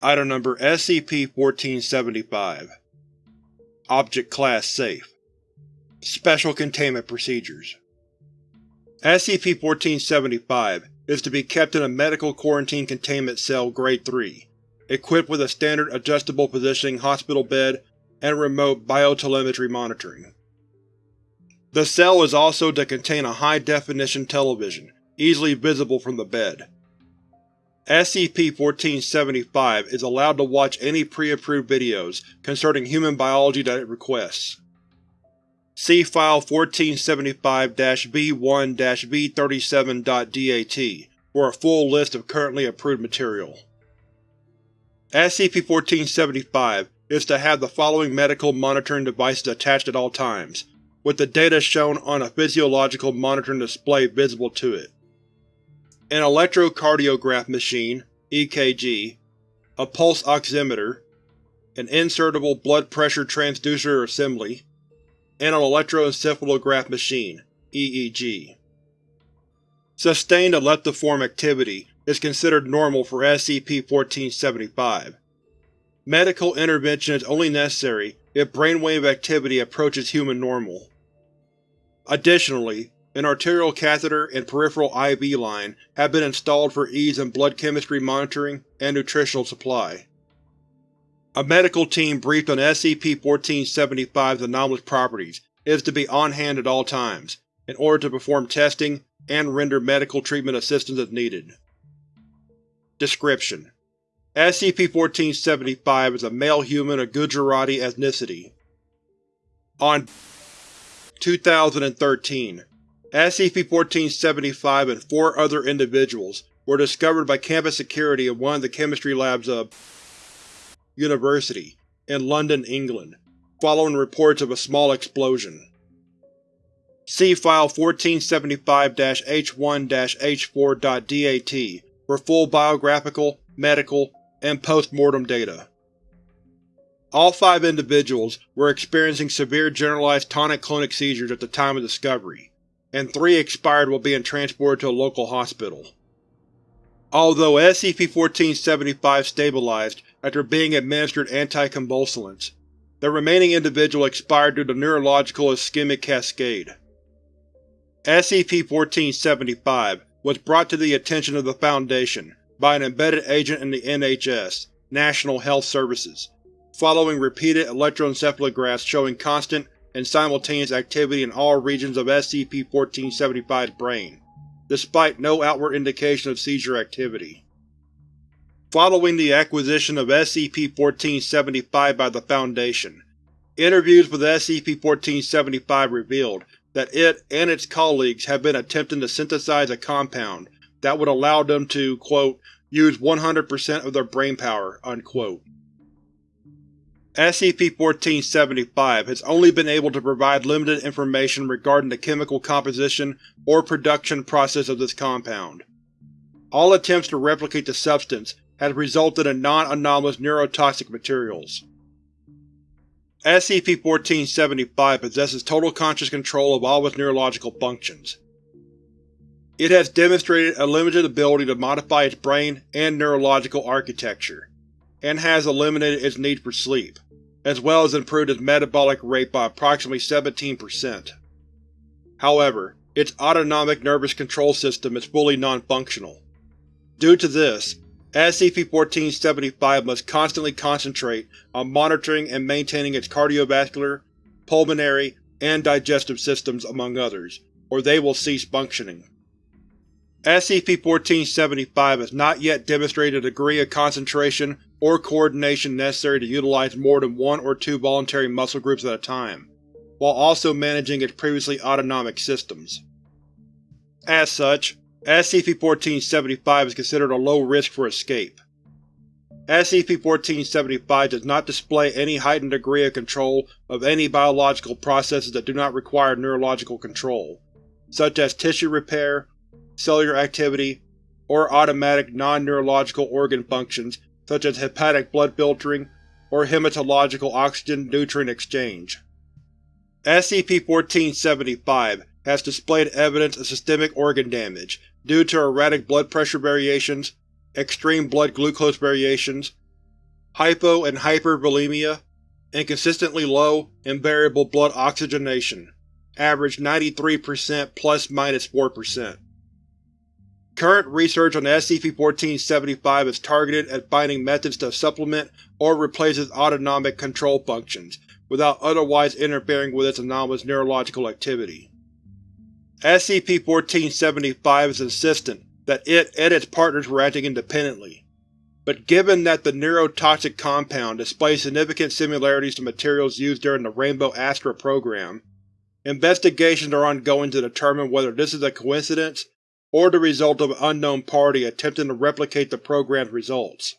Item Number SCP-1475 Object Class Safe Special Containment Procedures SCP-1475 is to be kept in a Medical Quarantine Containment Cell Grade 3, equipped with a standard adjustable positioning hospital bed and remote biotelemetry monitoring. The cell is also to contain a high-definition television, easily visible from the bed. SCP-1475 is allowed to watch any pre-approved videos concerning human biology that it requests. See File 1475-B1-B37.dat for a full list of currently approved material. SCP-1475 is to have the following medical monitoring devices attached at all times, with the data shown on a physiological monitoring display visible to it an electrocardiograph machine EKG, a pulse oximeter, an insertable blood pressure transducer assembly, and an electroencephalograph machine EEG. Sustained epileptiform activity is considered normal for SCP-1475. Medical intervention is only necessary if brainwave activity approaches human normal. Additionally, an arterial catheter and peripheral IV line have been installed for ease in blood chemistry monitoring and nutritional supply. A medical team briefed on SCP-1475's anomalous properties is to be on hand at all times, in order to perform testing and render medical treatment assistance as needed. Description: SCP-1475 is a male human of Gujarati ethnicity. On 2013, SCP-1475 and four other individuals were discovered by campus security in one of the chemistry labs of University in London, England, following reports of a small explosion. See File 1475-H1-H4.DAT for full biographical, medical, and post-mortem data. All five individuals were experiencing severe generalized tonic-clonic seizures at the time of discovery, and three expired while being transported to a local hospital. Although SCP-1475 stabilized after being administered anticonvulsants, the remaining individual expired due to neurological ischemic cascade. SCP-1475 was brought to the attention of the Foundation by an embedded agent in the NHS National Health Services, following repeated electroencephalographs showing constant and simultaneous activity in all regions of SCP-1475's brain, despite no outward indication of seizure activity. Following the acquisition of SCP-1475 by the Foundation, interviews with SCP-1475 revealed that it and its colleagues have been attempting to synthesize a compound that would allow them to, quote, use 100% of their brainpower, unquote. SCP-1475 has only been able to provide limited information regarding the chemical composition or production process of this compound. All attempts to replicate the substance has resulted in non-anomalous neurotoxic materials. SCP-1475 possesses total conscious control of all its neurological functions. It has demonstrated a limited ability to modify its brain and neurological architecture, and has eliminated its need for sleep as well as improved its metabolic rate by approximately 17%. However, its autonomic nervous control system is fully non-functional. Due to this, SCP-1475 must constantly concentrate on monitoring and maintaining its cardiovascular, pulmonary, and digestive systems among others, or they will cease functioning. SCP-1475 has not yet demonstrated a degree of concentration or coordination necessary to utilize more than one or two voluntary muscle groups at a time, while also managing its previously autonomic systems. As such, SCP-1475 is considered a low risk for escape. SCP-1475 does not display any heightened degree of control of any biological processes that do not require neurological control, such as tissue repair, cellular activity, or automatic non-neurological organ functions such as hepatic blood filtering or hematological oxygen-nutrient exchange. SCP-1475 has displayed evidence of systemic organ damage due to erratic blood pressure variations, extreme blood glucose variations, hypo and hypervolemia, and consistently low and variable blood oxygenation, average 93% plus-minus 4%. Current research on SCP-1475 is targeted at finding methods to supplement or replace its autonomic control functions, without otherwise interfering with its anomalous neurological activity. SCP-1475 is insistent that it and its partners were acting independently, but given that the neurotoxic compound displays significant similarities to materials used during the Rainbow Astra program, investigations are ongoing to determine whether this is a coincidence or the result of an unknown party attempting to replicate the program's results.